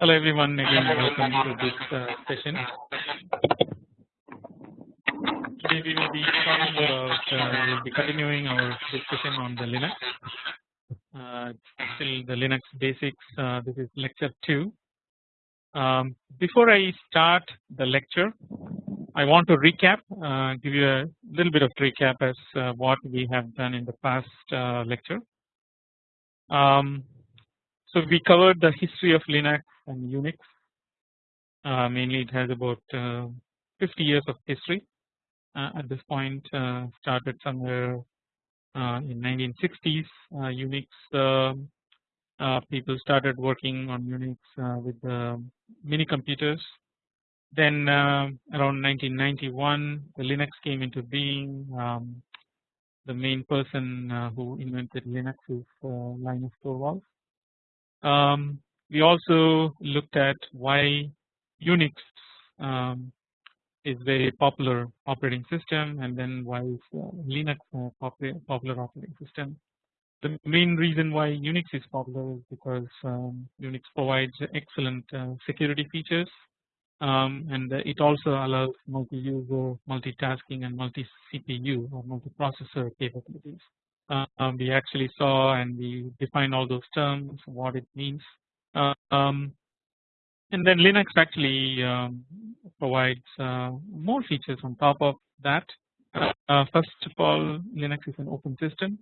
Hello everyone again welcome to this uh, session. Today we will be talking about uh, we will be continuing our discussion on the Linux. Uh, still the Linux basics. Uh, this is lecture two. Um, before I start the lecture, I want to recap, uh, give you a little bit of recap as uh, what we have done in the past lecture. Um, so we covered the history of Linux and Unix. Uh, mainly it has about uh, 50 years of history uh, at this point started somewhere in 1960s Unix um, people started working on Unix with mini computers then around 1991 the Linux came into being um, the main person uh, who invented Linux is uh, Linus Torvalds. Um, we also looked at why Unix um, is very popular operating system and then why is uh, Linux a popular, popular operating system. The main reason why Unix is popular is because um, Unix provides excellent uh, security features um, and it also allows multi-user, multitasking and multi-CPU or multi-processor capabilities. Uh, we actually saw and we defined all those terms, what it means uh, um, and then Linux actually um, provides uh, more features on top of that. Uh, first of all, Linux is an open system,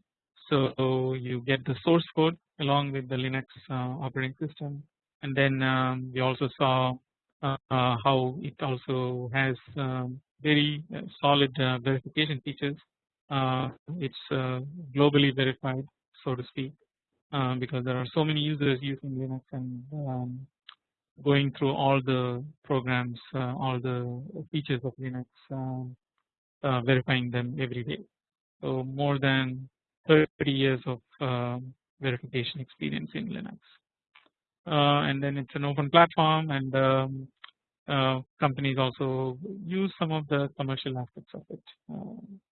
so you get the source code along with the Linux operating system, and then um, we also saw how it also has um, very solid verification features. It's globally verified, so to speak. Um, because there are so many users using Linux and um, going through all the programs, uh, all the features of Linux, um, uh, verifying them every day. So more than 30 years of um, verification experience in Linux. Uh, and then it's an open platform and um, uh, companies also use some of the commercial aspects of it. Uh, uh,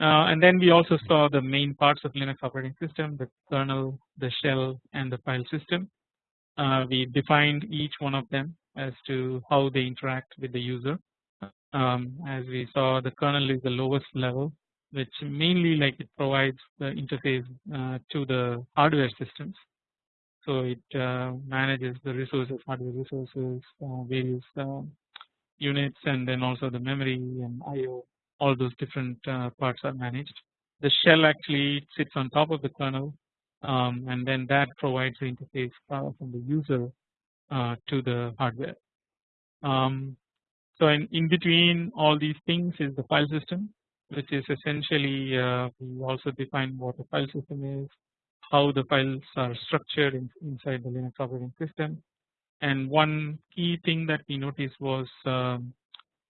and then we also saw the main parts of Linux operating system the kernel, the shell and the file system. Uh, we defined each one of them as to how they interact with the user. Um, as we saw the kernel is the lowest level which mainly like it provides the interface uh, to the hardware systems. So it uh, manages the resources hardware resources uh, various uh, units and then also the memory and IO all those different uh, parts are managed. The shell actually sits on top of the kernel um, and then that provides the interface from the user uh, to the hardware. Um, so in, in between all these things is the file system which is essentially uh, we also define what a file system is, how the files are structured in, inside the Linux operating system and one key thing that we noticed was um,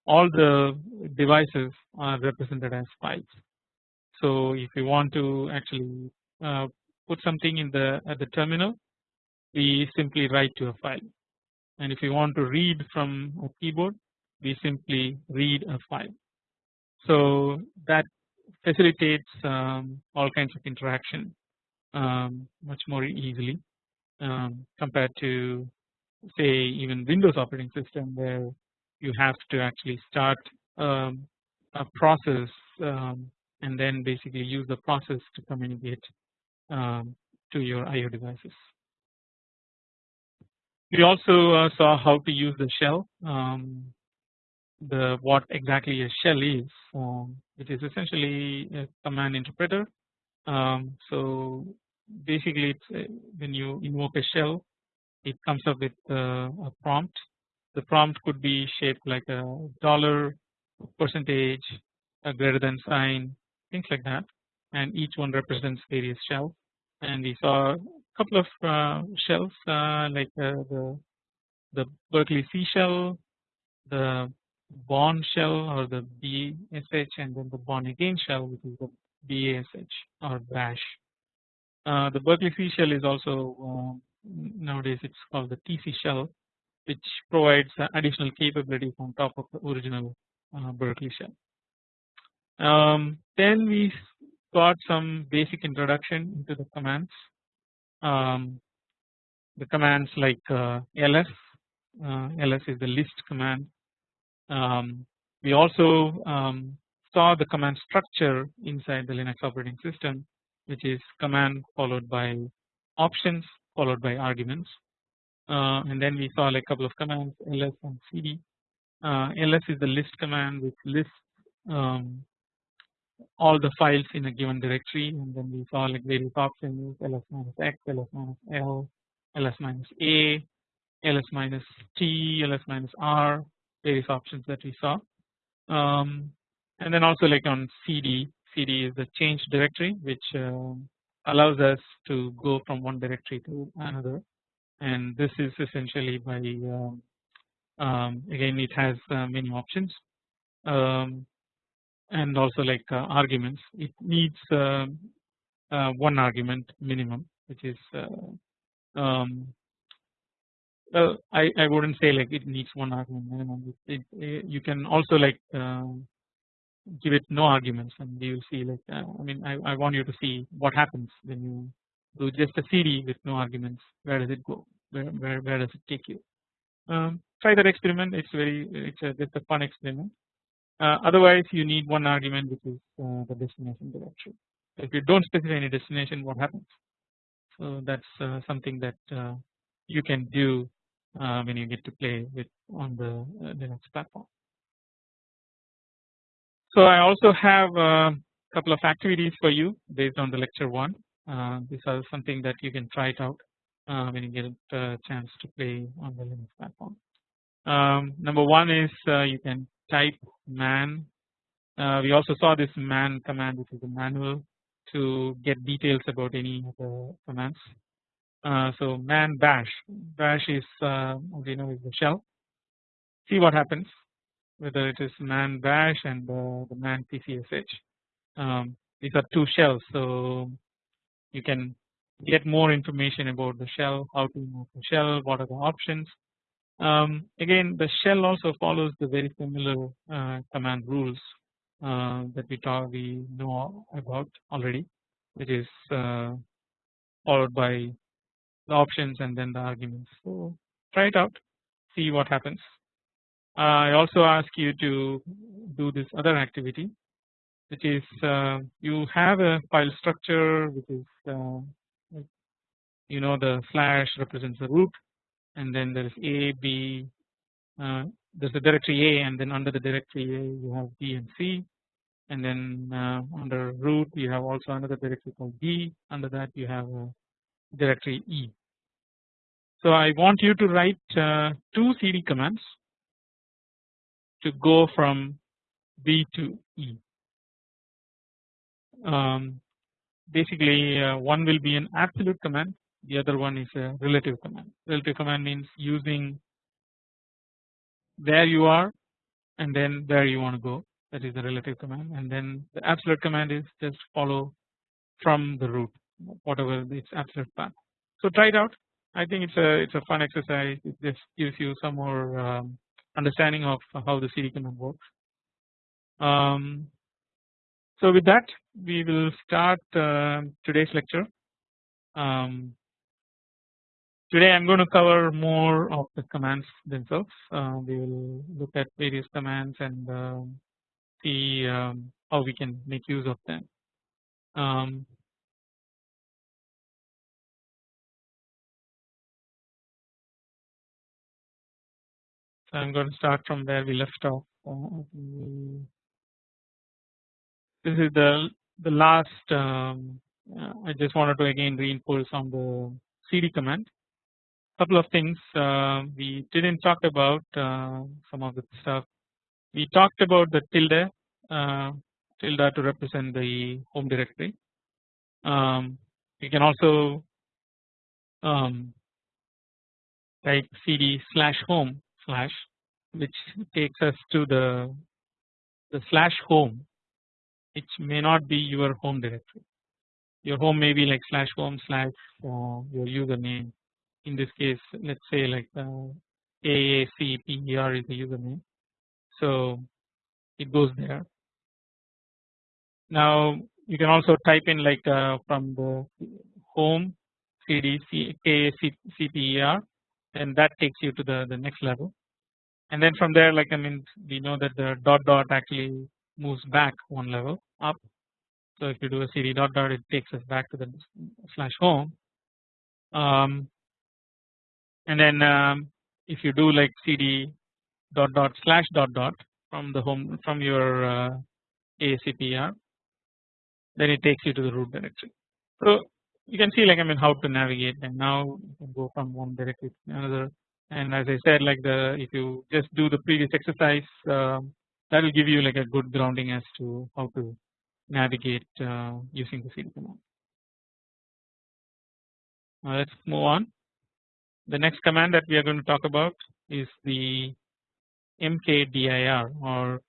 all the devices are represented as files. So if you want to actually uh, put something in the at the terminal we simply write to a file and if you want to read from a keyboard we simply read a file. So that facilitates um, all kinds of interaction um, much more easily um, compared to say even Windows operating system where you have to actually start um, a process um, and then basically use the process to communicate um, to your IO devices. We also uh, saw how to use the shell, um, the what exactly a shell is, um, which is essentially a command interpreter. Um, so basically, uh, when you invoke a shell, it comes up with uh, a prompt the prompt could be shaped like a dollar percentage a greater than sign things like that. And each one represents various shells. And we saw a couple of uh, shells uh, like uh, the the Berkeley C shell the Bourne shell or the BSH and then the Bourne again shell which is the BASH or bash. Uh, the Berkeley C shell is also um, nowadays it's called the TC shell which provides additional capabilities on top of the original uh, Berkeley shell. Um, then we got some basic introduction into the commands. Um, the commands like uh, ls uh, ls is the list command um, we also um, saw the command structure inside the Linux operating system which is command followed by options followed by arguments and then we saw like a couple of commands ls and cd uh, ls is the list command which lists um, all the files in a given directory. And then we saw like various options ls minus x ls minus l ls minus a ls minus t ls minus r various options that we saw. Um, and then also like on cd cd is the change directory which uh, allows us to go from one directory to another and this is essentially by um, um, again it has uh, many options um, and also like uh, arguments. It needs um, uh, one argument minimum which is uh, um, well I, I wouldn't say like it needs one argument minimum. It, it, you can also like uh, give it no arguments and you see like uh, I mean I, I want you to see what happens when you do just a CD with no arguments. Where does it go? Where, where, where does it take you? Um, try that experiment. It's very it's a, just a fun experiment. Uh, otherwise you need one argument which is uh, the destination directory if you don't specify any destination what happens? So that's uh, something that uh, you can do uh, when you get to play with on the uh, Linux platform. So I also have a couple of activities for you based on the lecture one these are something that you can try it out when you get a chance to play on the Linux platform. Um, number one is you can type man. Uh, we also saw this man command which is a manual to get details about any of the commands. Uh, so man bash. Bash is uh, as you know is the shell. See what happens whether it is man bash and the man tcsh um, these are two shells so you can get more information about the shell how to move the shell what are the options um, again the shell also follows the very similar uh, command rules uh, that we talk we know about already which is uh, followed by the options and then the arguments. So try it out see what happens. I also ask you to do this other activity which is uh, you have a file structure which is uh, you know the slash represents the root and then there is A, B, uh, there's a directory A and then under the directory A you have B and C and then uh, under root you have also another directory called B under that you have a directory E. So I want you to write uh, two CD commands to go from B to E. Um, basically uh, one will be an absolute command the other one is a relative command. Relative command means using where you are and then where you want to go that is the relative command and then the absolute command is just follow from the root whatever its absolute path. So try it out I think it's a it's a fun exercise it just gives you some more um, understanding of how the CD command works. Um, so with that we will start uh, today's lecture. Um, Today I am going to cover more of the commands themselves. Uh, we will look at various commands and uh, see um, how we can make use of them. Um, so I am going to start from where we left off. This is the the last. Um, uh, I just wanted to again reinforce on the cd command. Couple of things uh, we didn't talk about uh, some of the stuff. We talked about the tilde uh, tilde to represent the home directory. Um, you can also um, type cd slash home slash which takes us to the the slash home which may not be your home directory. Your home may be like slash home slash uh, your username. In this case let's say like uh, AACPER is the username. So it goes there. Now you can also type in like uh, from the home cd cper and that takes you to the the next level. And then from there like I mean we know that the dot dot actually moves back one level up so if you do a cd dot dot it takes us back to the slash home um, and then um, if you do like cd dot dot slash dot dot from the home from your uh, ASCPR then it takes you to the root directory. So you can see like I mean how to navigate and now you can go from one directory to another and as I said like the if you just do the previous exercise uh, that will give you like a good grounding as to how to navigate uh, using the cd command. Now let's move on. The next command that we are going to talk about is the mkdir or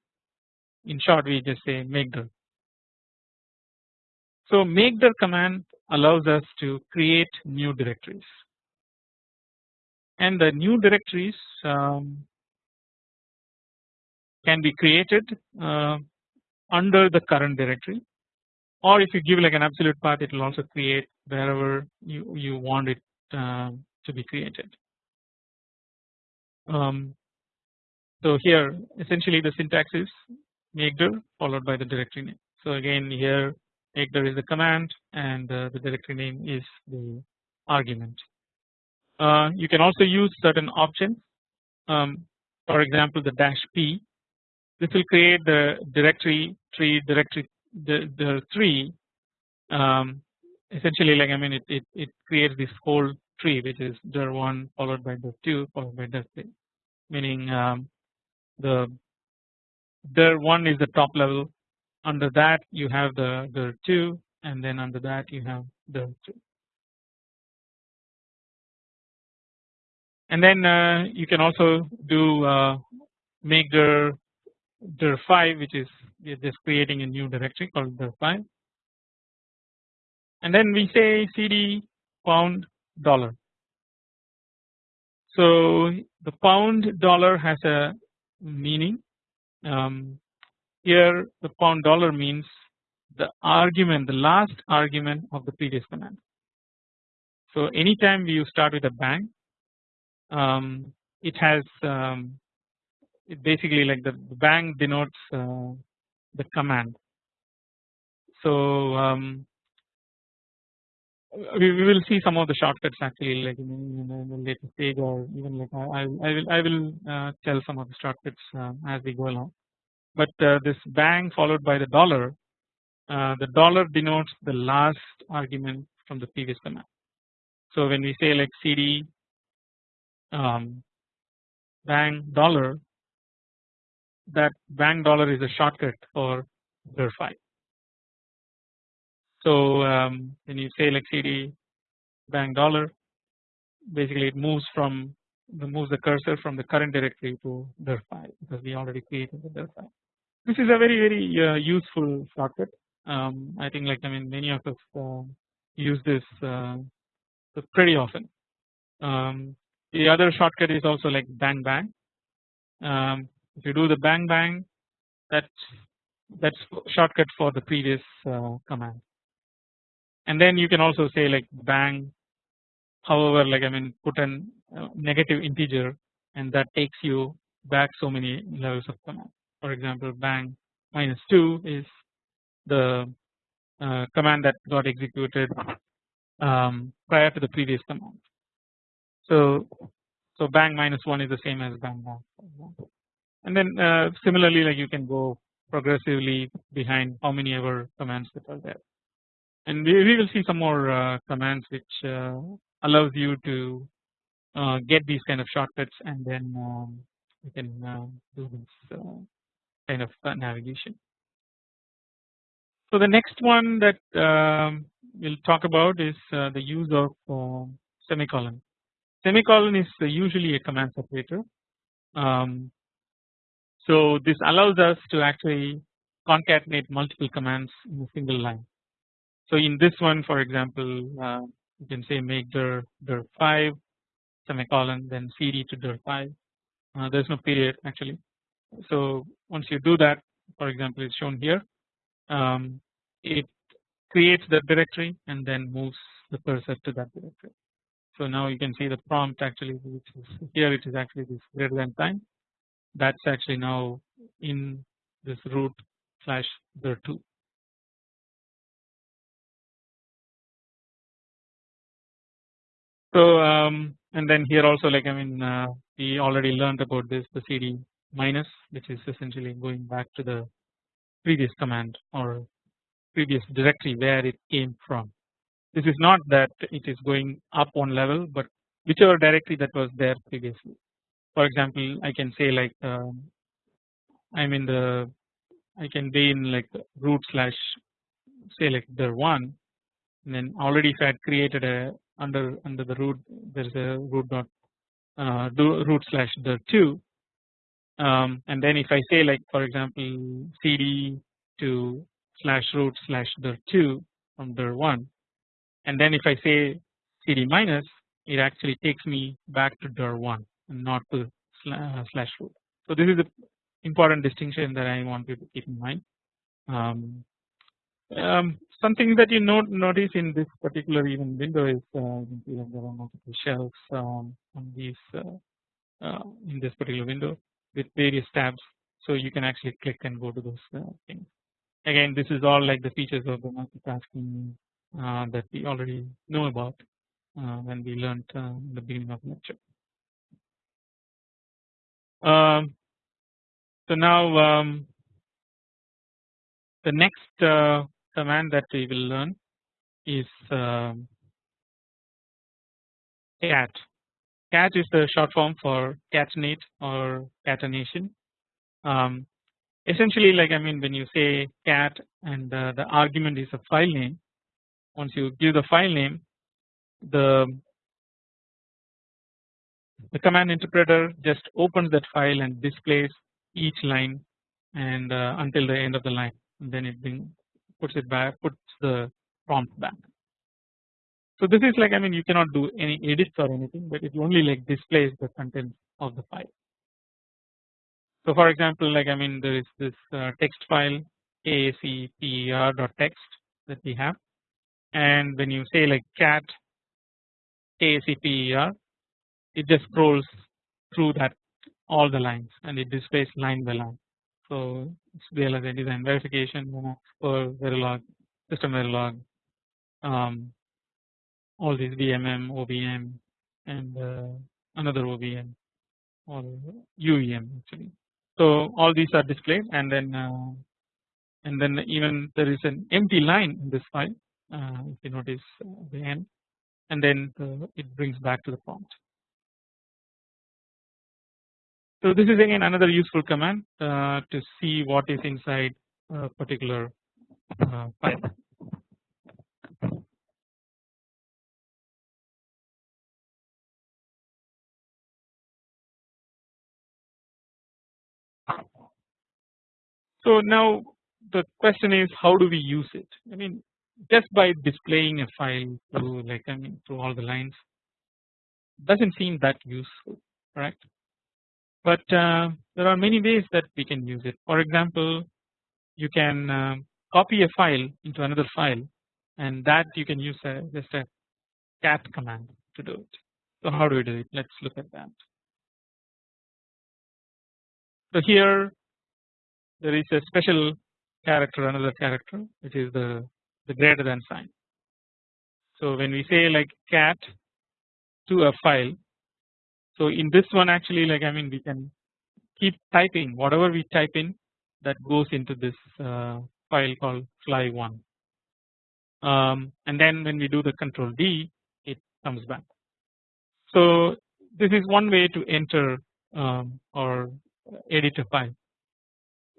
in short we just say makedir. So makedir command allows us to create new directories and the new directories um, can be created uh, under the current directory or if you give like an absolute path it will also create wherever you, you want it uh, to be created. Um, so here essentially the syntax is makedir followed by the directory name. So again here makedir is the command and uh, the directory name is the argument. Uh, you can also use certain options um, for example the dash p this will create the directory tree directory the, the tree um, essentially like I mean it, it, it creates this whole tree which is dir1 followed by dir2 followed by dir3 meaning um, the dir1 is the top level. Under that you have the dir2 and then under that you have dir3 and then uh, you can also do uh, make dir dir5 which is we are just creating a new directory called dir5 and then we say cd pound dollar. So the pound dollar has a meaning um, here the pound dollar means the argument the last argument of the previous command. So anytime you start with a bang um, it has um, it basically like the bang denotes uh, the command. So um, we, we will see some of the shortcuts actually like in, in, in the later stage or even like I, I will I will uh, tell some of the shortcuts uh, as we go along. But uh, this bang followed by the dollar uh, the dollar denotes the last argument from the previous command. So when we say like cd um, bang dollar that bang dollar is a shortcut for dir5. So um, when you say like cd bang dollar basically it moves from the moves the cursor from the current directory to dir5 because we already created the dir5. This is a very very uh, useful shortcut. Um, I think like I mean many of us uh, use this uh, pretty often. Um, the other shortcut is also like bang bang. Um, if you do the bang bang, that's that's shortcut for the previous uh, command. And then you can also say like bang. However, like I mean, put a uh, negative integer, and that takes you back so many levels of command. For example, bang minus two is the uh, command that got executed um, prior to the previous command. So so bang minus one is the same as bang bang and then uh, similarly like you can go progressively behind how many ever commands that are there and we, we will see some more uh, commands which uh, allows you to uh, get these kind of shortcuts and then um, you can uh, do this uh, kind of navigation. So the next one that um, we'll talk about is the use of semicolon Semicolon is usually a command separator. Um, so this allows us to actually concatenate multiple commands in a single line. So in this one for example uh, you can say make dir dir 5 semicolon then cd to dir 5 uh, there is no period actually. So once you do that for example it's shown here um, it creates the directory and then moves the cursor to that directory. So now you can see the prompt actually which is here it is actually this greater than sign that's actually now in this root slash dir2. So um, and then here also like I mean uh, we already learned about this the cd minus which is essentially going back to the previous command or previous directory where it came from. This is not that it is going up one level but whichever directory that was there previously. For example I can say like um, I'm in the I can be in like root slash say like dir1 and then already if I had created a under under the root there is a root dot uh, root slash dir2 um, and then if I say like for example cd to slash root slash dir2 from dir1 and then if I say cd minus it actually takes me back to dir1 and not to uh, slash root. So this is the important distinction that I want you to keep in mind. Um, um, something that you note notice in this particular even window is uh, there are multiple shelves um, on these uh, uh, in this particular window with various tabs. So you can actually click and go to those uh, things. Again, this is all like the features of the multitasking uh, that we already know about when we learned in the beginning of the lecture. Um, so now um, the next uh, command that we will learn is um, cat. Cat is the short form for catenate or catenation. Um, essentially, like I mean, when you say cat and uh, the argument is a file name, once you give the file name, the the command interpreter just opens that file and displays each line and uh, until the end of the line and then it puts it back puts the prompt back. So this is like I mean you cannot do any edits or anything but it only like displays the content of the file. So for example like I mean there is this uh, text file text that we have and when you say like cat AACPER it just scrolls through that all the lines and it displays line by line. So it's VLSI design verification for Verilog, system Verilog, um, all these VMM, OVM, and uh, another OVM or UVM actually. So all these are displayed and then uh, and then even there is an empty line in this file uh, if you notice uh, the end and then it brings back to the prompt. So this is again another useful command uh, to see what is inside a particular uh, file. So now the question is how do we use it? I mean just by displaying a file through like I mean through all the lines doesn't seem that useful, correct? But uh, there are many ways that we can use it. For example, you can uh, copy a file into another file, and that you can use a, just a cat command to do it. So how do we do it? Let's look at that. So here there is a special character, another character, which is the the greater than sign. So when we say like cat to a file, so in this one actually like I mean we can keep typing. Whatever we type in that goes into this uh, file called fly1 um, and then when we do the control D it comes back. So this is one way to enter um, or edit a file.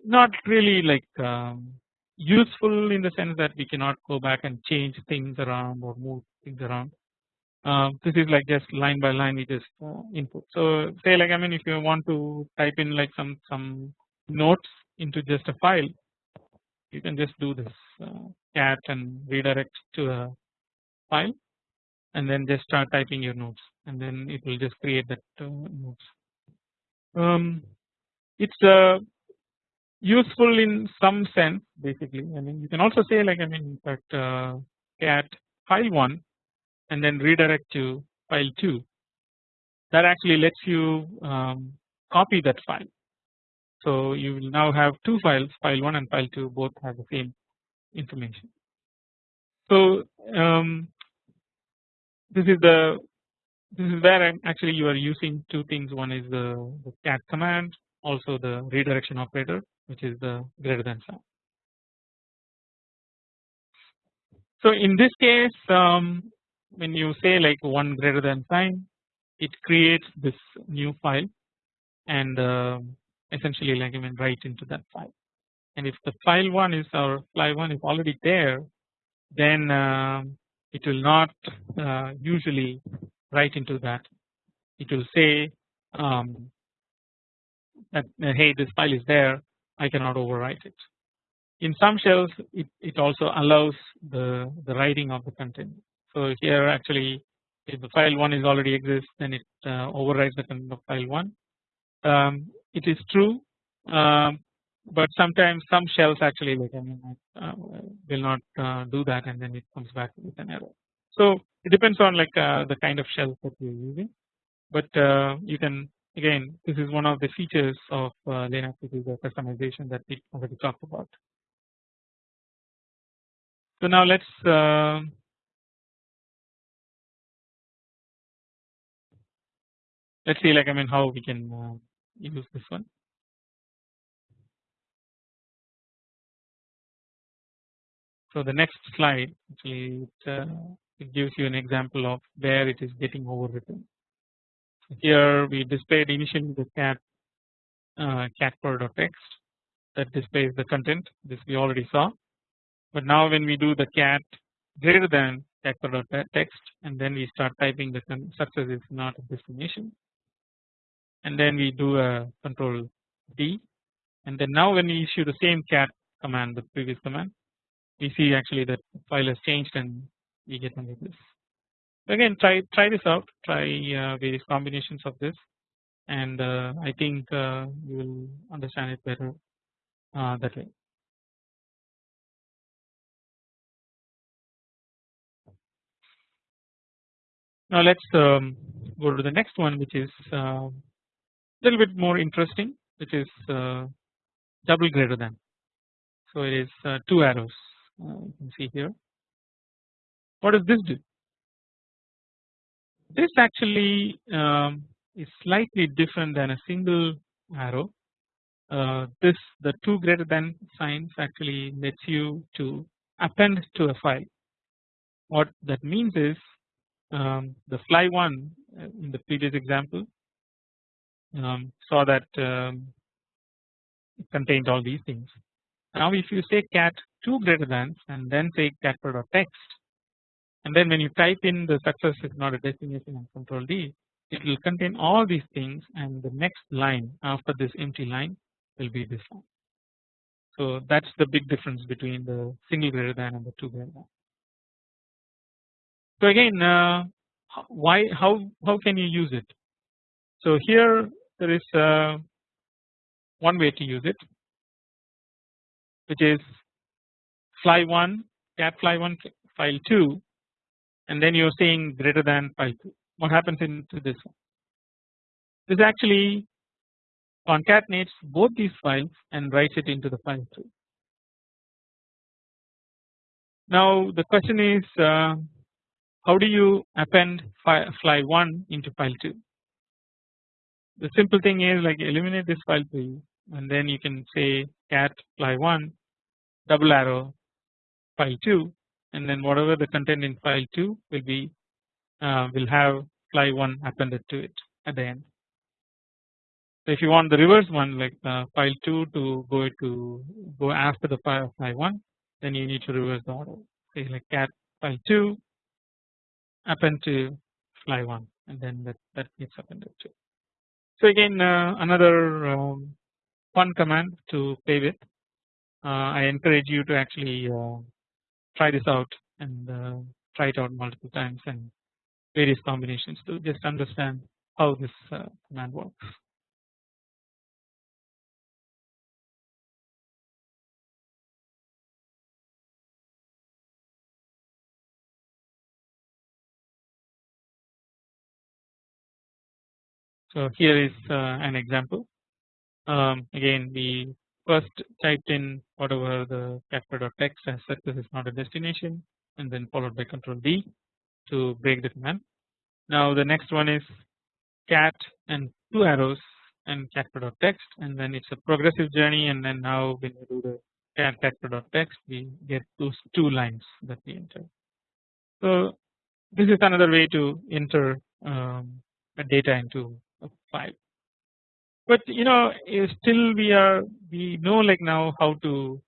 Not really like um, useful in the sense that we cannot go back and change things around or move things around uh, this is like just line by line we just uh, input. So say like I mean if you want to type in like some some notes into just a file you can just do this uh, cat and redirect to a file and then just start typing your notes and then it will just create that uh, notes. Um, it's a useful in some sense basically I mean you can also say like I mean in fact uh, cat file 1 and then redirect to file 2 that actually lets you um, copy that file. So you will now have two files file 1 and file 2 both have the same information. So um, this is the this is where I'm actually you are using two things one is the, the cat command also the redirection operator which is the greater than sign. So in this case um, when you say like one greater than sign it creates this new file and uh, essentially like I mean write into that file and if the file 1 is or file 1 is already there then uh, it will not uh, usually write into that it will say um, that uh, hey this file is there I cannot overwrite it. In some shells it, it also allows the, the writing of the content. So here actually if the file 1 is already exists then it uh, overwrites the content of file 1. Um, it is true um, but sometimes some shells actually like I mean uh, will not uh, do that and then it comes back with an error. So it depends on like uh, the kind of shell that you're using but uh, you can again this is one of the features of uh, Linux which is the customization that we already talked about. So now let's let's see like I mean how we can uh, use this one. So the next slide actually it, uh, it gives you an example of where it is getting overwritten. So here we displayed initially the cat uh, cat text that displays the content this we already saw but now when we do the cat greater than cat text and then we start typing the success is not a destination and then we do a control D and then now when we issue the same cat command the previous command we see actually that file has changed and we get only this. Again try try this out try uh, various combinations of this and uh, I think uh, you will understand it better uh, that way. Now let's um, go to the next one which is uh, little bit more interesting which is uh, double greater than. So it is uh, two arrows you can see here. What does this do? This actually um, is slightly different than a single arrow. Uh, this the two greater than signs actually lets you to append to a file. What that means is um, the fly one uh, in the previous example um, saw that um, contained all these things. Now if you say cat 2 greater than and then say cat text and then when you type in the success is not a destination and control D it will contain all these things and the next line after this empty line will be this one. So that's the big difference between the single greater than and the 2 greater than. So again uh, why how how can you use it? So here there is uh, one way to use it which is fly 1 cat fly 1 file 2 and then you're saying greater than file 2 what happens into this one? This actually concatenates both these files and writes it into the file 2 now the question is uh, how do you append fly 1 into file 2 the simple thing is like eliminate this file 3 and then you can say cat fly 1 double arrow file 2 and then whatever the content in file 2 will be uh, will have fly 1 appended to it at the end. So if you want the reverse one like uh, file 2 to go to go after the file, file 1 then you need to reverse the order say like cat file 2 append to fly 1 and then that, that gets appended to. So again uh, another um, fun command to play with uh, I encourage you to actually uh, try this out and try it out multiple times and various combinations to just understand how this command works. So here is uh, an example. Um, again, we first typed in whatever the text as success is not a destination, and then followed by Control D to break the command. Now the next one is cat and two arrows and text, and then it's a progressive journey, and then now when we do the cat text, we get those two lines that we enter. So this is another way to enter um, data into a file. But you know still we are we know like now how to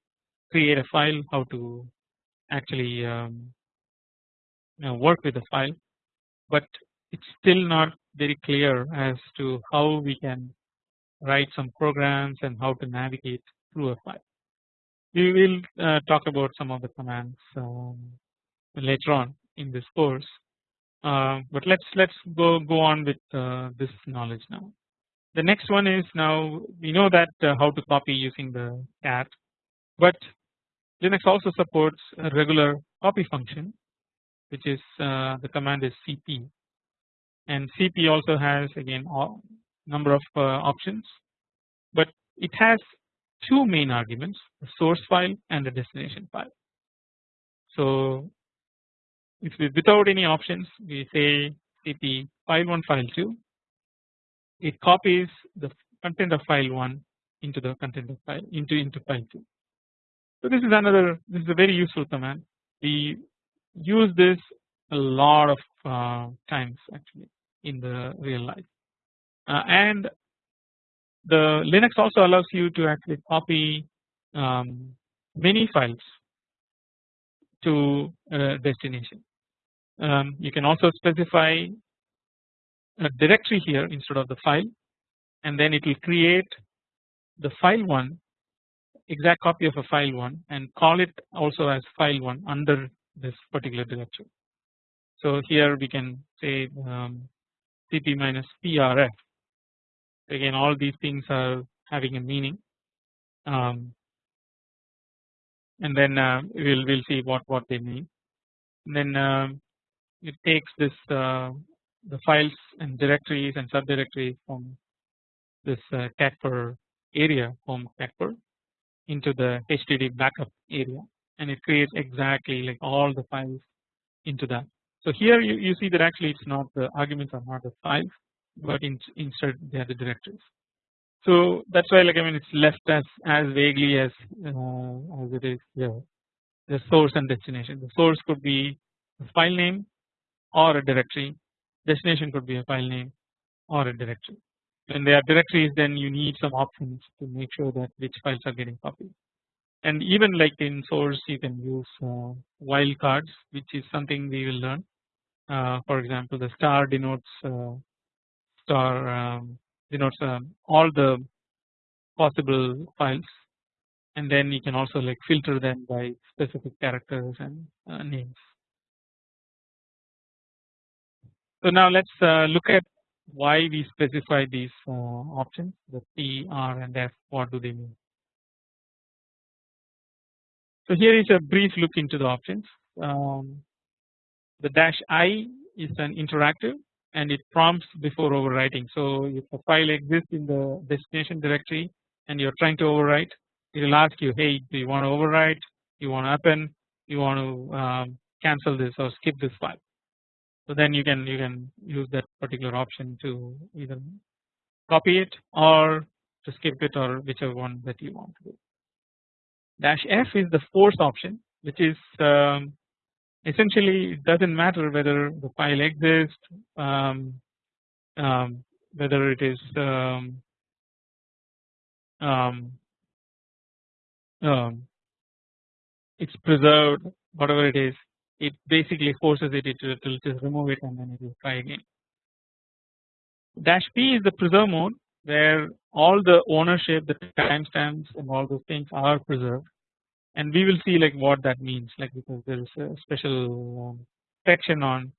create a file, how to actually um, you know, work with a file, but it's still not very clear as to how we can write some programs and how to navigate through a file. We will uh, talk about some of the commands um, later on in this course, uh, but let's let's go go on with uh, this knowledge now. The next one is now we know that uh, how to copy using the cat, but Linux also supports a regular copy function, which is uh, the command is cp, and cp also has again number of uh, options, but it has two main arguments: a source file and a destination file. So if we without any options we say cp file1 file2 it copies the content of file1 into the content of file into into file2 so this is another this is a very useful command. We use this a lot of uh, times actually in the real life. Uh, and the Linux also allows you to actually copy um, many files to a destination um, you can also specify a directory here instead of the file and then it will create the file one exact copy of a file one and call it also as file one under this particular directory. So here we can say um, cp minus prf. Again all these things are having a meaning. Um, and then uh, we'll we'll see what what they mean. And then um, it takes this uh, the files and directories and subdirectories from this uh, area home catper into the HDD backup area and it creates exactly like all the files into that. So here you, you see that actually it's not the arguments are not the files but in, instead they are the directories. So that's why like I mean it's left as as vaguely as uh, as it is here the source and destination. The source could be the file name or a directory. Destination could be a file name or a directory. When they are directories then you need some options to make sure that which files are getting copied. And even like in source you can use uh, wildcards which is something we will learn. Uh, for example the star denotes uh, star um, denotes um, all the possible files. And then you can also like filter them by specific characters and uh, names so now let's uh, look at why we specify these uh, options the P, R and F what do they mean. So here is a brief look into the options. Um, the dash I is an interactive and it prompts before overwriting. So if a file exists in the destination directory and you're trying to overwrite it will ask you hey do you want to overwrite you want to append you want to um, cancel this or skip this file so then you can you can use that particular option to either copy it or to skip it or whichever one that you want to do. Dash F is the force option which is um, essentially it doesn't matter whether the file exists um, um, whether it is um, um, um, it's preserved whatever it is it basically forces it, it will just remove it and then it will try again. Dash P is the preserve mode where all the ownership, the timestamps and all those things are preserved and we will see like what that means like because there is a special um, section on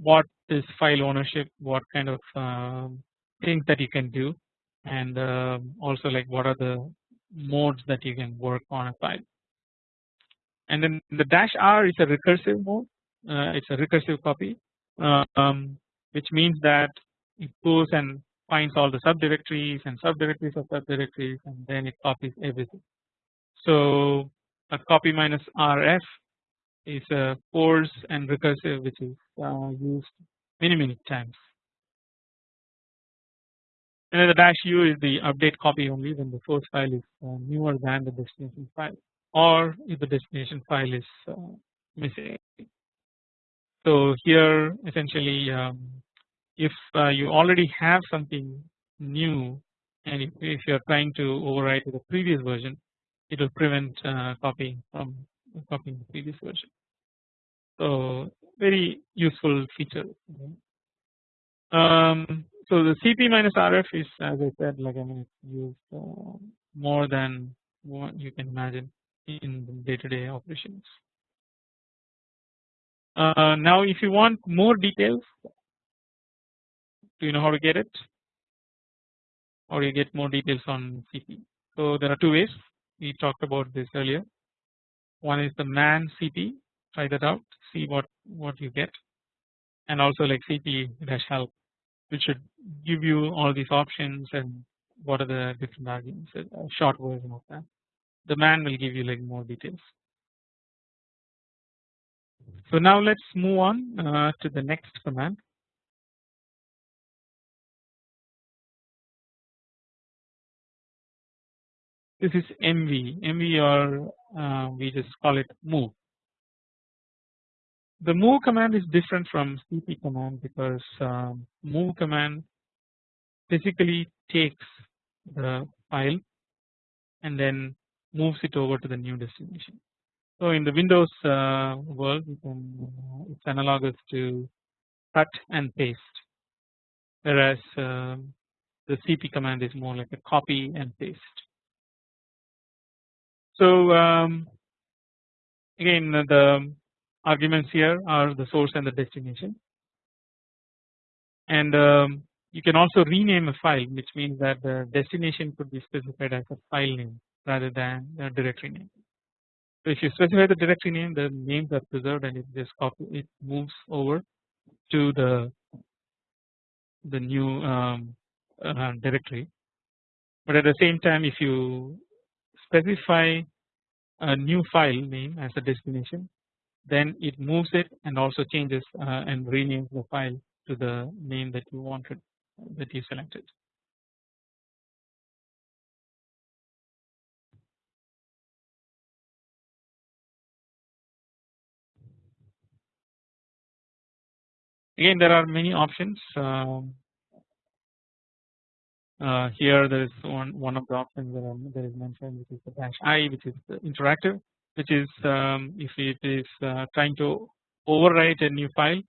what is file ownership, what kind of um, things that you can do and uh, also like what are the modes that you can work on a file and then the dash R is a recursive mode uh, it's a recursive copy um, which means that it goes and finds all the subdirectories and subdirectories of subdirectories and then it copies everything. So a copy minus RF is a force and recursive which is uh, used many many times. And then the dash u is the update copy only when the source file is uh, newer than the destination file or if the destination file is uh, missing. So here essentially um, if uh, you already have something new and if, if you are trying to overwrite the previous version it will prevent uh, copying from copying the previous version. So very useful feature. Um, so the CP minus RF is as I said like I mean it's used uh, more than what you can imagine in day to day operations. Uh, now if you want more details do you know how to get it? Or you get more details on CP. So there are two ways. We talked about this earlier. One is the man CP try that out see what what you get. And also like CP dash help which should give you all these options and what are the different arguments a short version of that the man will give you like more details. So now let's move on uh, to the next command this is MV, MV or uh, we just call it move. The move command is different from CP command because um, move command physically takes the file and then moves it over to the new destination. So in the Windows uh, world uh, it's analogous to cut and paste whereas um, the CP command is more like a copy and paste. So um, again the arguments here are the source and the destination and um, you can also rename a file which means that the destination could be specified as a file name rather than the directory name. So if you specify the directory name the names are preserved and it just copy it moves over to the the new um, uh, directory but at the same time if you specify a new file name as a destination then it moves it and also changes uh, and renames the file to the name that you wanted that you selected. Again there are many options um, uh, here there is one one of the options that, are, that is mentioned which is the dash i which is interactive which is um, if it is uh, trying to overwrite a new file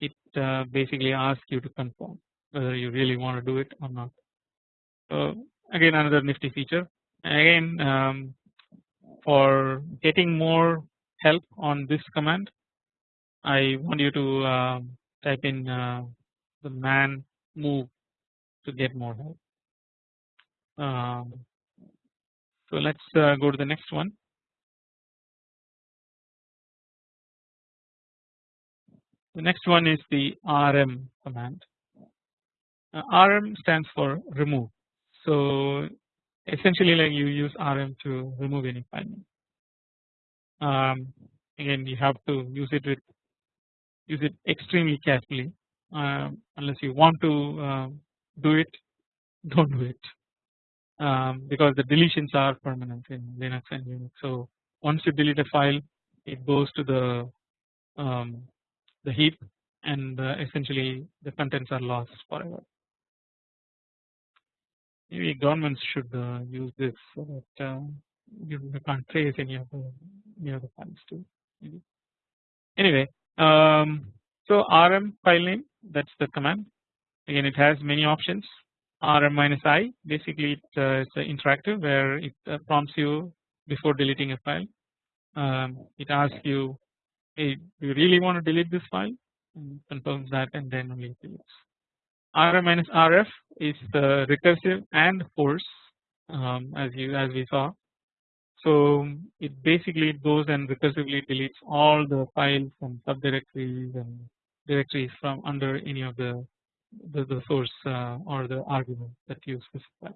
it uh, basically asks you to confirm whether you really want to do it or not. So again another nifty feature again um, for getting more help on this command I want you to um, type in uh, the man move to get more help. Um, so let's uh, go to the next one. The next one is the RM command. Uh, RM stands for remove. So essentially, like you use RM to remove any file. Um, again, you have to use it with use it extremely carefully. Uh, unless you want to uh, do it, don't do it um, because the deletions are permanent in Linux and Unix. So once you delete a file, it goes to the um, the heap, and uh, essentially the contents are lost forever. Maybe governments should uh, use this so that uh, you can't trace any of the any of the files too. Maybe. Anyway, um, so rm file name that's the command. Again, it has many options rm minus i basically it, uh, it's interactive where it uh, prompts you before deleting a file. Um, it asks you, hey, do you really want to delete this file? And confirms that, and then only deletes. rm minus rf is the recursive and force, um, as you as we saw. So it basically goes and recursively deletes all the files and subdirectories and directories from under any of the the, the source uh, or the argument that you specify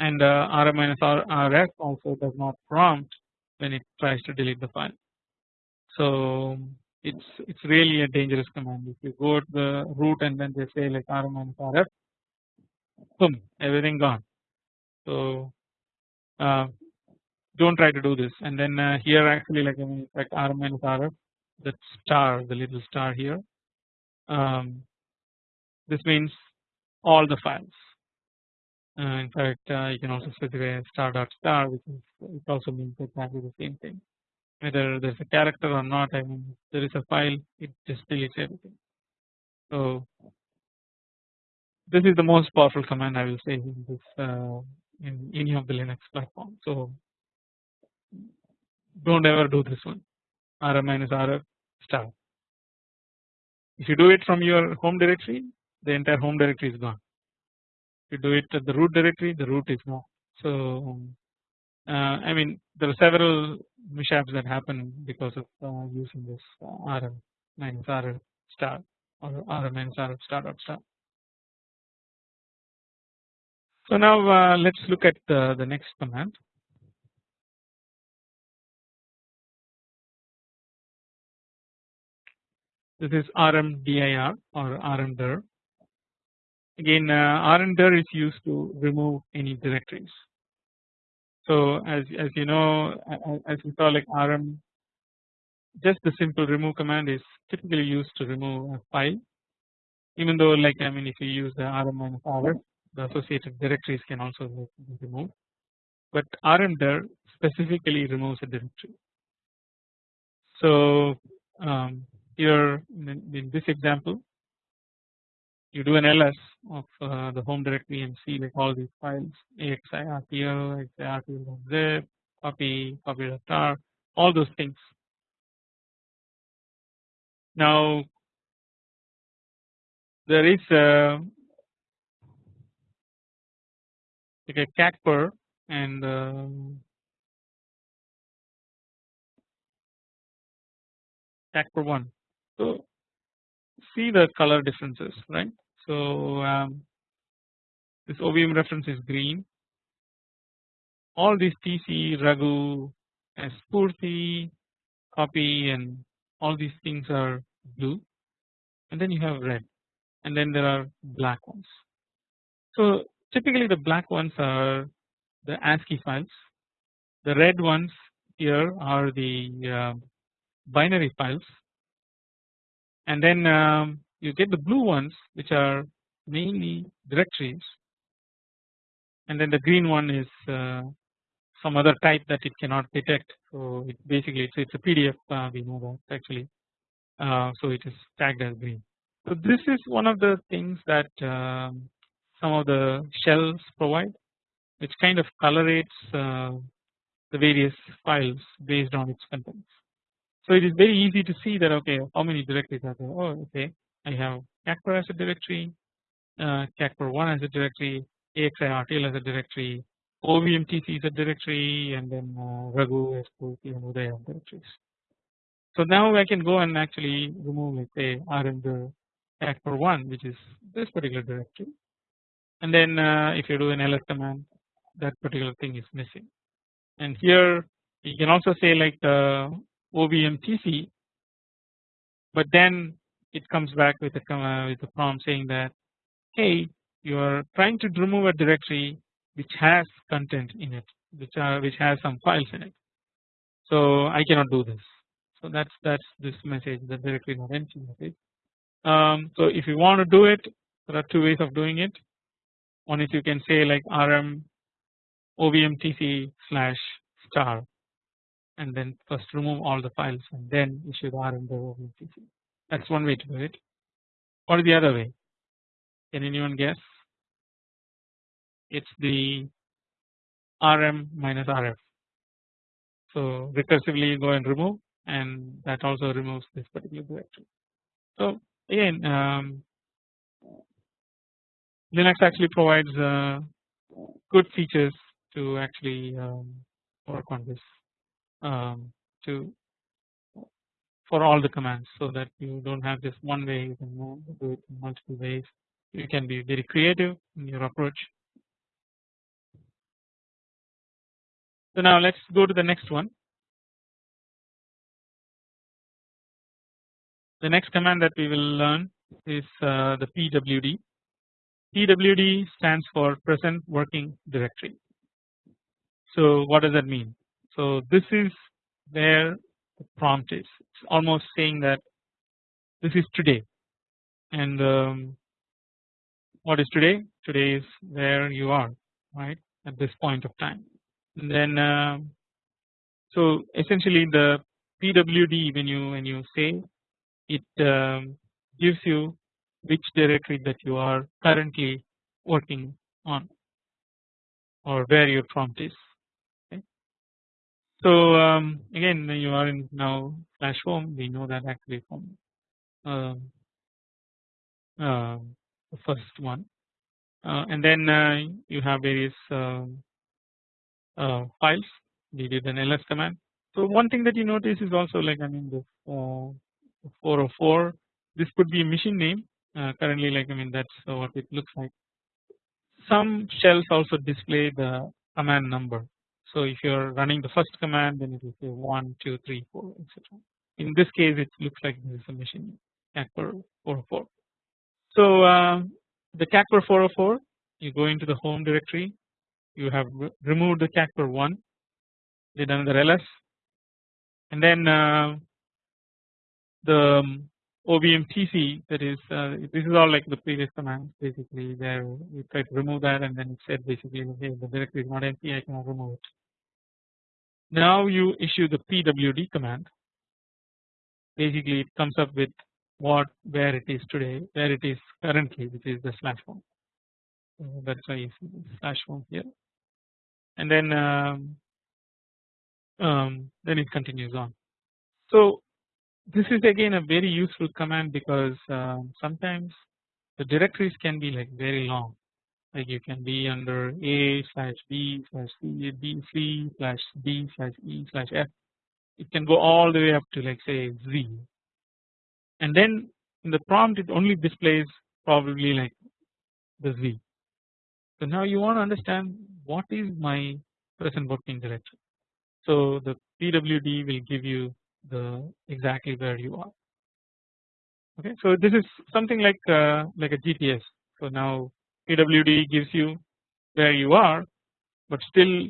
and uh, rm minus rf also does not prompt when it tries to delete the file. So it's it's really a dangerous command if you go to the root and then they say like rm minus rf boom everything gone. So uh, don't try to do this and then uh, here actually like I mean like rm minus rf that star the little star here um, this means all the files uh, in fact, uh, you can also specify star dot star, which is it also means exactly the same thing. Whether there's a character or not, I mean, there is a file, it just deletes everything. So this is the most powerful command I will say in this uh, in any of the Linux platform. So don't ever do this one rm minus rf star. If you do it from your home directory, the entire home directory is gone if you do it at the root directory the root is not. So uh, I mean there are several mishaps that happen because of uh, using this uh, rm minus rf star or rm minus rf star dot star. So now uh, let's look at the, the next command. This is rmdir or rmdir Again uh, rmdir is used to remove any directories. So as as you know as we saw like rm just the simple remove command is typically used to remove a file even though like I mean if you use the rm rf the associated directories can also be removed but rmdir specifically removes a directory. So um, in this example you do an ls of uh, the home directory and see like all these files axi axirtl, axirtl.zip, copy, copy star, all those things. Now there is a like a cacper and uh, cacper one. So see the color differences right so um, this OVM reference is green. All these TC, Raghu, and Spurti, copy, and all these things are blue, and then you have red, and then there are black ones. So typically the black ones are the ASCII files. The red ones here are the uh, binary files, and then um, you get the blue ones which are mainly directories and then the green one is uh, some other type that it cannot detect so it basically it's, it's a PDF uh, we know that actually uh, so it is tagged as green. So this is one of the things that um, some of the shells provide which kind of colorates uh, the various files based on its contents. So it is very easy to see that okay how many directories are there? Oh okay I have cacper as a directory, uh, cacper1 as a directory, axirtl as a directory, ovmtc as a directory, and then uh, Raghu, SPOT, and Udaya directories. So now I can go and actually remove let's say rm cacper1 which is this particular directory. And then uh, if you do an ls command that particular thing is missing. And here you can also say like the ovmtc but then it comes back with a uh, with a prompt saying that hey you are trying to remove a directory which has content in it which are which has some files in it. So I cannot do this. So that's that's this message the directory not empty message. Um, so if you want to do it there are two ways of doing it. One is you can say like rm ovmtc slash star and then first remove all the files and then issue the rm ovmtc that's one way to do it. What is the other way? Can anyone guess? It's the RM minus RF. So recursively go and remove and that also removes this particular directory. So again um, Linux actually provides uh, good features to actually um, work on this um, to for all the commands so that you don't have just one way you can do it in multiple ways you can be very creative in your approach. So now let's go to the next one. The next command that we will learn is uh, the PWD. PWD stands for present working directory. So what does that mean? So this is where the prompt is. It's almost saying that this is today and um, what is today? Today is where you are right at this point of time. And then uh, so essentially the PWD when you when you say it um, gives you which directory that you are currently working on or where your prompt is. So um, again you are in now slash home we know that actually from uh, uh, the first one uh, and then uh, you have various um, uh, files we did an ls command. So one thing that you notice is also like I mean the 404 this could be a machine name currently like I mean that's what it looks like. Some shells also display the command number. So if you're running the first command then it will say 1 2 3 4 etc. In this case it looks like this is a machine cat 404. So uh, the cacper 404 you go into the home directory you have removed the cacper 1 did another ls and then uh, the um, OVMTC that is uh, this is all like the previous command basically there try to remove that and then it said basically okay the directory is not empty I cannot remove it. Now you issue the PWD command. Basically it comes up with what where it is today where it is currently which is the slash home so that's why you see slash home here. And then um, um, then it continues on. So this is again a very useful command because um, sometimes the directories can be like very long like you can be under a slash b slash c b c slash d slash e slash f it can go all the way up to like say z and then in the prompt it only displays probably like the z. So now you want to understand what is my present working directory. So the PWD will give you the exactly where you are. Okay, so this is something like uh, like a GPS. So now PWD gives you where you are, but still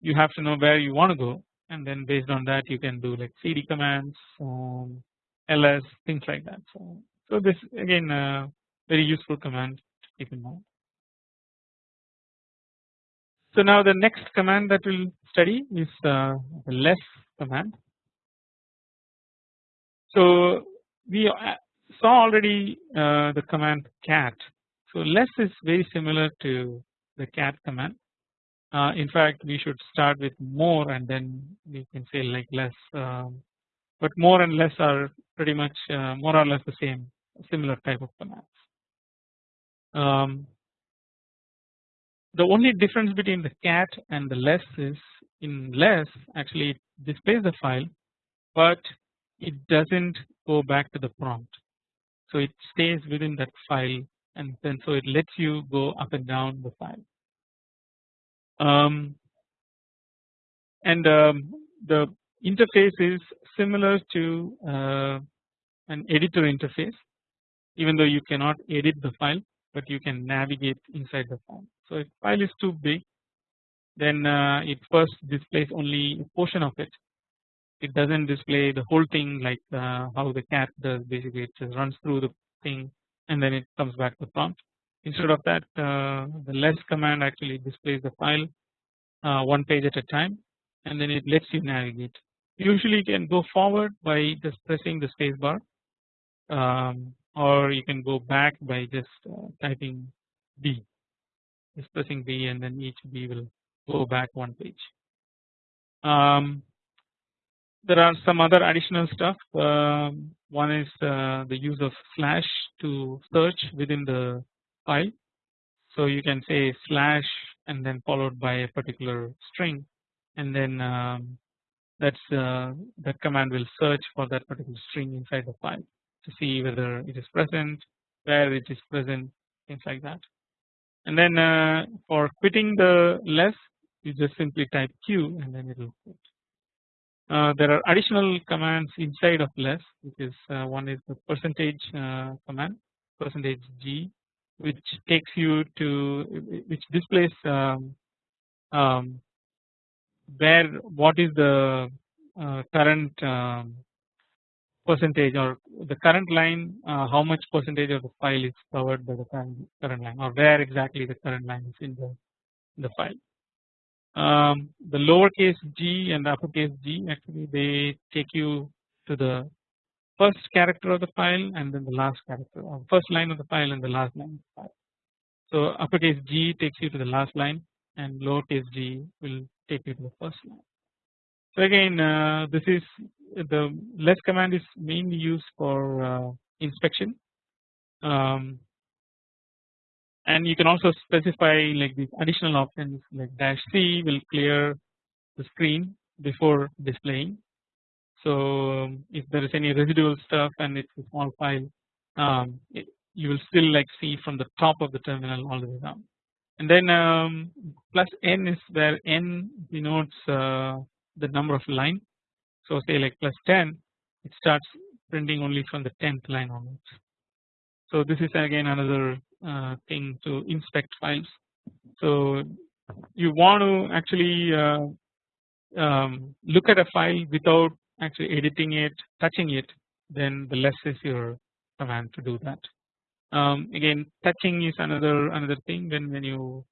you have to know where you want to go, and then based on that you can do like CD commands, um, ls things like that. So, so this again uh, very useful command to keep in mind. So now the next command that we'll study is uh, the less command. So we uh, saw already uh, the command cat. So less is very similar to the cat command. Uh, in fact, we should start with more and then we can say like less. Um, but more and less are pretty much uh, more or less the same similar type of commands. Um, the only difference between the cat and the less is in less actually it displays the file but it doesn't go back to the prompt. So it stays within that file and then so it lets you go up and down the file. Um, and um, the interface is similar to uh, an editor interface even though you cannot edit the file but you can navigate inside the file. So if file is too big then uh, it first displays only a portion of it it does not display the whole thing like uh, how the cat does basically it runs through the thing and then it comes back to prompt. Instead of that uh, the less command actually displays the file uh, one page at a time and then it lets you navigate. Usually you can go forward by just pressing the spacebar um, or you can go back by just uh, typing B. Just pressing B and then each B will go back one page. Um, there are some other additional stuff um, one is uh, the use of slash to search within the file. So you can say slash and then followed by a particular string and then um, that's uh, that command will search for that particular string inside the file to see whether it is present where it is present things like that and then uh, for quitting the less you just simply type q and then it will quit. Uh, there are additional commands inside of less which is uh, one is the percentage uh, command percentage g which takes you to which displays um, um, where what is the uh, current um, percentage or the current line uh, how much percentage of the file is covered by the current, current line or where exactly the current line is in the, in the file. Um, the lowercase g and uppercase g actually they take you to the first character of the file and then the last character or first line of the file and the last line of the file. So uppercase g takes you to the last line and lowercase g will take you to the first line. So again uh, this is the less command is mainly used for uh, inspection um, and you can also specify like these additional options like dash c will clear the screen before displaying. So um, if there is any residual stuff and it's a small file um, it, you will still like see from the top of the terminal all the way down. And then um, plus n is where n denotes uh, the number of line. So say like plus 10 it starts printing only from the 10th line onwards. So this is again another uh, thing to inspect files. So you want to actually uh, um, look at a file without actually editing it touching it then the less is your command to do that. Um, again touching is another another thing. When when you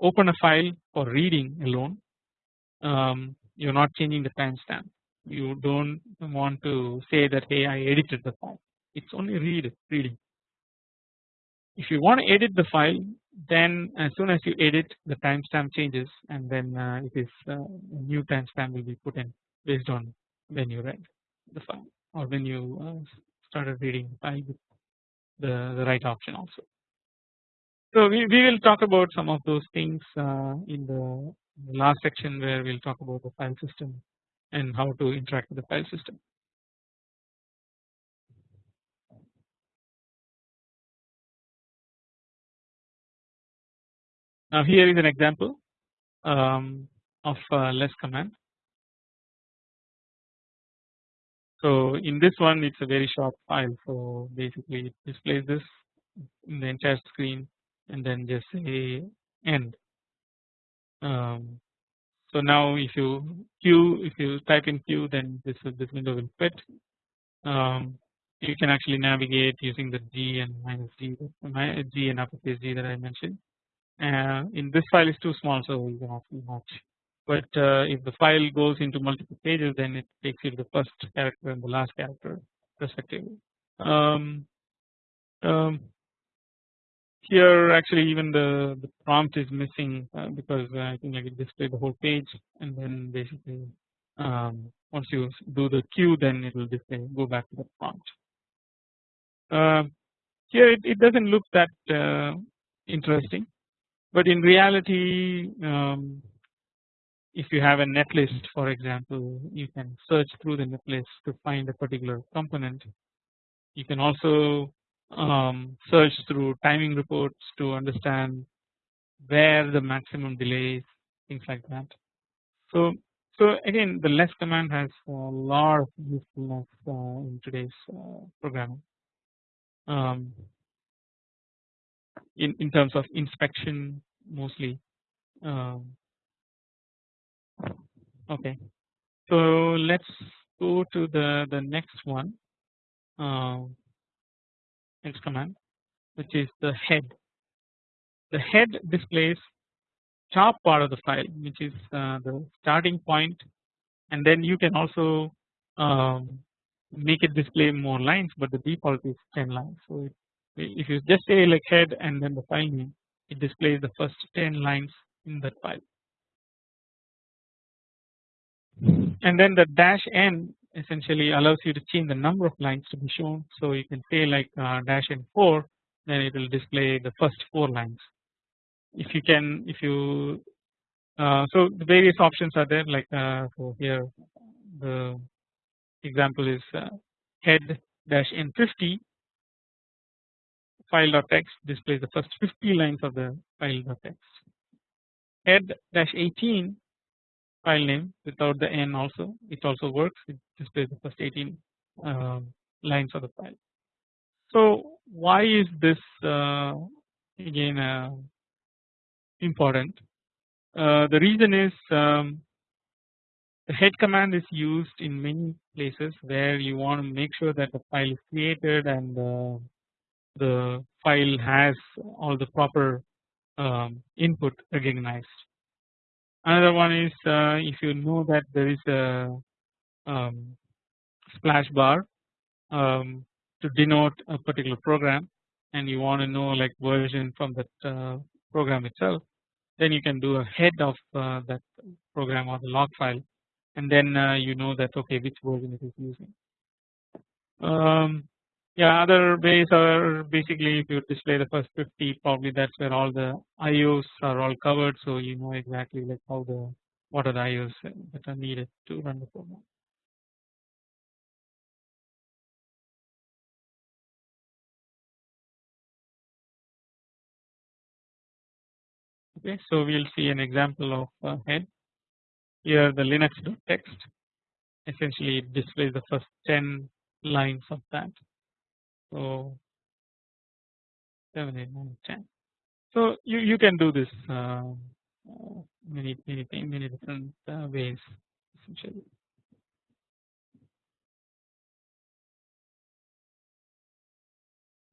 open a file for reading alone um, you're not changing the timestamp. You don't want to say that hey I edited the file. It's only read reading if you want to edit the file then as soon as you edit the timestamp changes and then uh, it is uh, new timestamp will be put in based on when you read the file or when you uh, started reading the file with the, the right option also. So we, we will talk about some of those things uh, in the last section where we will talk about the file system and how to interact with the file system. Now here is an example um, of less command. So in this one it's a very short file so basically it displays this in the entire screen and then just say end. Um, so now if you q if you type in q then this this window will fit. Um, you can actually navigate using the G and minus G G and uppercase G that I mentioned. Uh, in this file is too small so you can actually match but uh, if the file goes into multiple pages then it takes you to the first character and the last character respectively. Um, um, here actually even the, the prompt is missing uh, because uh, I think I can display the whole page and then basically um, once you do the Q then it will display go back to the prompt. Uh, here it, it doesn't look that uh, interesting but in reality um, if you have a netlist for example you can search through the netlist to find a particular component. You can also um, search through timing reports to understand where the maximum delay is things like that. So so again the less command has a lot of usefulness uh, in today's uh, programming um, in, in terms of inspection mostly. Um, okay. So let's go to the the next one. Uh, next command which is the head. The head displays top part of the file which is uh, the starting point and then you can also um, make it display more lines but the default is 10 lines. So if you just say like head and then the file name it displays the first 10 lines in that file. And then the dash n essentially allows you to change the number of lines to be shown. So you can say like uh, dash n 4 then it will display the first 4 lines. If you can if you uh, so the various options are there like uh, so here the example is uh, head dash n50 file.txt displays the first 50 lines of the file.txt. Head dash 18 file name without the n also it also works it displays the first 18 um, lines of the file. So why is this uh, again uh, important? Uh, the reason is um, the head command is used in many places where you want to make sure that the file is created and uh, the file has all the proper um, input recognized. Another one is uh, if you know that there is a um, splash bar um, to denote a particular program and you want to know like version from that uh, program itself then you can do a head of uh, that program or the log file and then uh, you know that okay which version it is using. Yeah other ways are basically if you display the first 50 probably that's where all the IOs are all covered so you know exactly like how the what are the IOs that are needed to run the program. Okay, so we'll see an example of uh, head. Here the Linux text essentially displays the first 10 lines of that. So 7, 8, 9, 10. So you, you can do this uh, many many many different uh, ways essentially.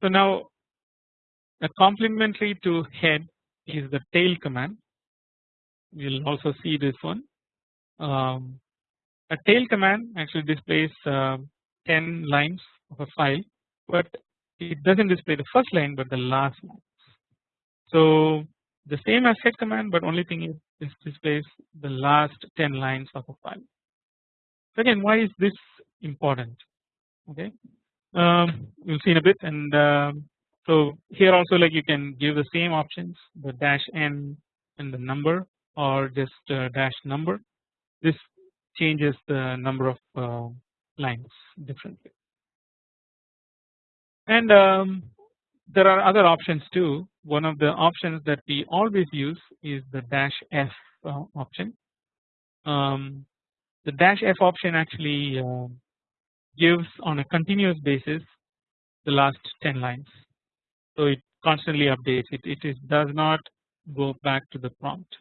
So now a complementary to head is the tail command. We will also see this one. Um, a tail command actually displays uh, 10 lines of a file, but it doesn't display the first line but the last line. So the same as head command, but only thing is this displays the last 10 lines of a file. So again, why is this important? Okay, um, we'll see in a bit, and um, so here also like you can give the same options the dash n and the number or just uh, dash number. This changes the number of uh, lines differently. And um, there are other options too. One of the options that we always use is the dash f uh, option. Um, the dash f option actually uh, gives on a continuous basis the last 10 lines so it constantly updates it it is does not go back to the prompt.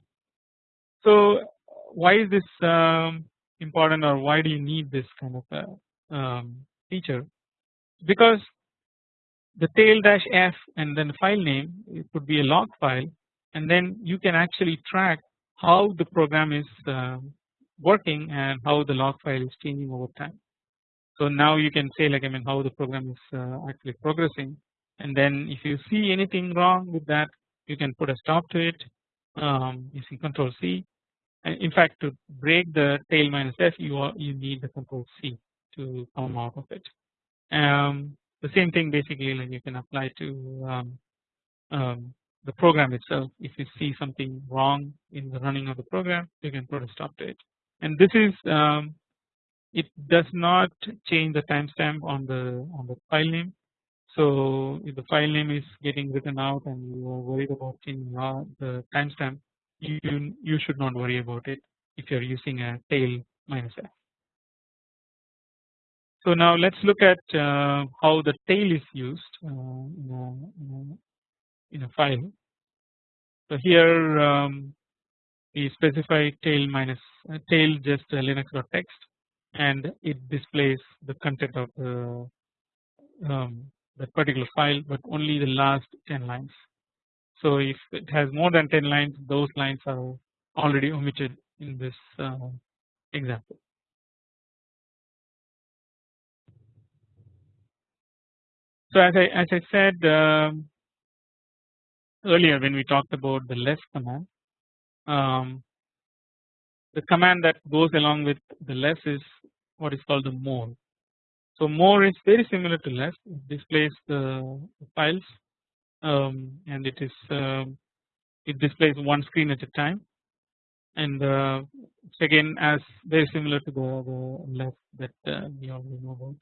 So why is this um, important or why do you need this kind of a um, feature because the tail dash f and then the file name it could be a log file and then you can actually track how the program is uh, working and how the log file is changing over time. So now you can say like I mean how the program is uh, actually progressing and then if you see anything wrong with that you can put a stop to it um, using control C and in fact to break the tail minus f you are, you need the control C to come out of it. Um, the same thing basically like you can apply to um, um, the program itself. If you see something wrong in the running of the program you can put a stop to it. And this is um, it does not change the timestamp on the on the file name. So if the file name is getting written out and you are worried about changing the timestamp, you you should not worry about it if you are using a tail minus f. So now let's look at uh, how the tail is used uh, in, a, file. So here um, we specify tail minus uh, tail just uh, linux.txt and it displays the content of the um, that particular file but only the last 10 lines. So if it has more than 10 lines those lines are already omitted in this uh, example. So as I as I said um, earlier when we talked about the less command um, the command that goes along with the less is what is called the more. So more is very similar to less. It displays the files um, and it is um, it displays one screen at a time. And uh, again as very similar to the, the less that uh, we already know about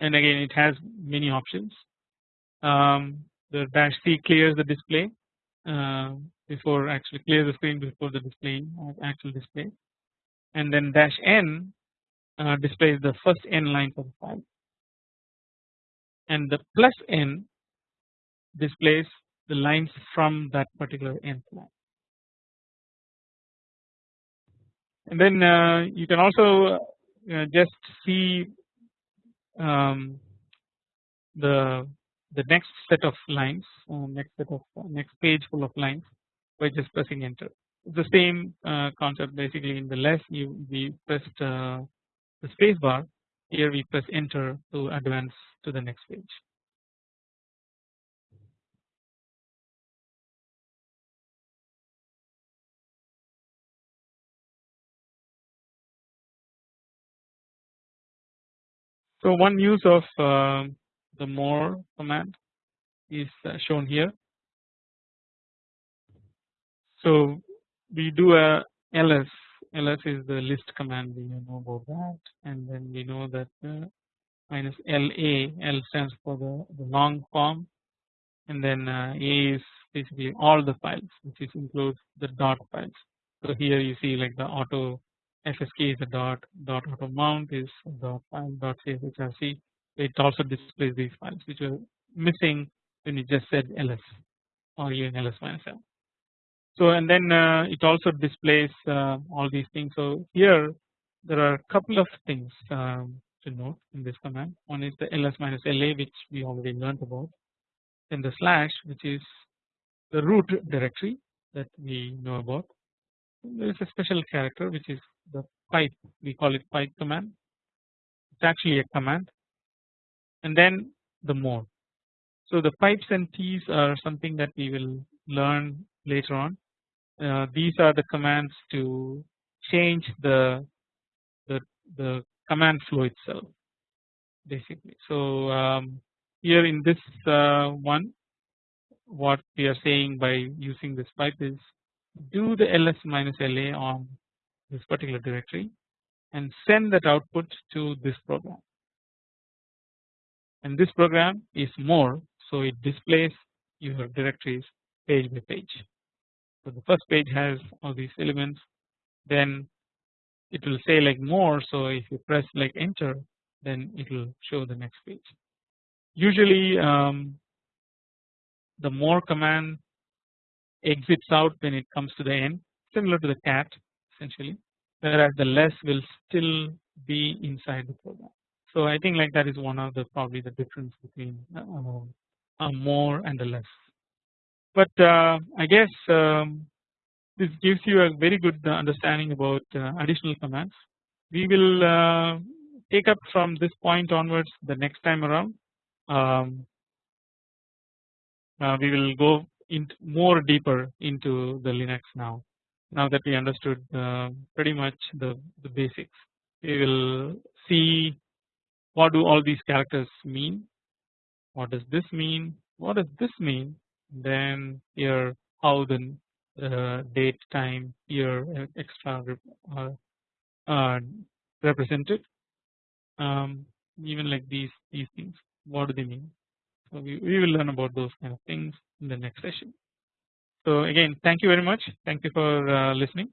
and again it has many options. Um, the dash C clears the display uh, before actually clears the screen before the display actual display. And then dash N uh, displays the first N lines of the file. And the plus N displays the lines from that particular N line. And then uh, you can also uh, just see um, the the next set of lines uh, next set of uh, next page full of lines by just pressing enter the same uh, concept basically in the less you we pressed uh, the space bar here we press enter to advance to the next page. So one use of uh, the more command is uh, shown here. So we do a ls ls is the list command we know about that and then we know that uh, minus la l stands for the, the long form and then uh, a is basically all the files which is includes the dot files. So here you see like the auto fsk is a dot dot auto mount is dot file dot cshrc it also displays these files which were missing when you just said ls or even ls minus l. So and then uh, it also displays uh, all these things. So here there are a couple of things um, to note in this command. One is the ls minus la which we already learned about. Then the slash which is the root directory that we know about. There is a special character which is the pipe we call it pipe command. It's actually a command and then the more. So the pipes and tees are something that we will learn later on uh, these are the commands to change the the, the command flow itself basically. So um, here in this uh, one what we are saying by using this pipe is do the ls minus la on this particular directory and send that output to this program and this program is more so it displays your directories page by page. So the first page has all these elements then it will say like more so if you press like enter then it will show the next page. Usually um, the more command exits out when it comes to the end similar to the cat essentially whereas the less will still be inside the program. So I think like that is one of the probably the difference between uh, a more and a less but uh, I guess um, this gives you a very good understanding about uh, additional commands. We will uh, take up from this point onwards the next time around. Um, we will go into more deeper into the Linux now. Now that we understood pretty much the, the basics, we will see what do all these characters mean, what does this mean, what does this mean? Then here how the uh, date time year extra uh, uh, represented. Um, even like these these things what do they mean? So we, we will learn about those kind of things in the next session so again thank you very much. Thank you for uh, listening.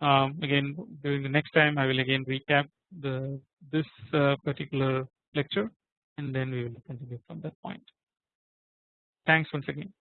Um, again during the next time I will again recap the this uh, particular lecture and then we will continue from that point. Thanks once again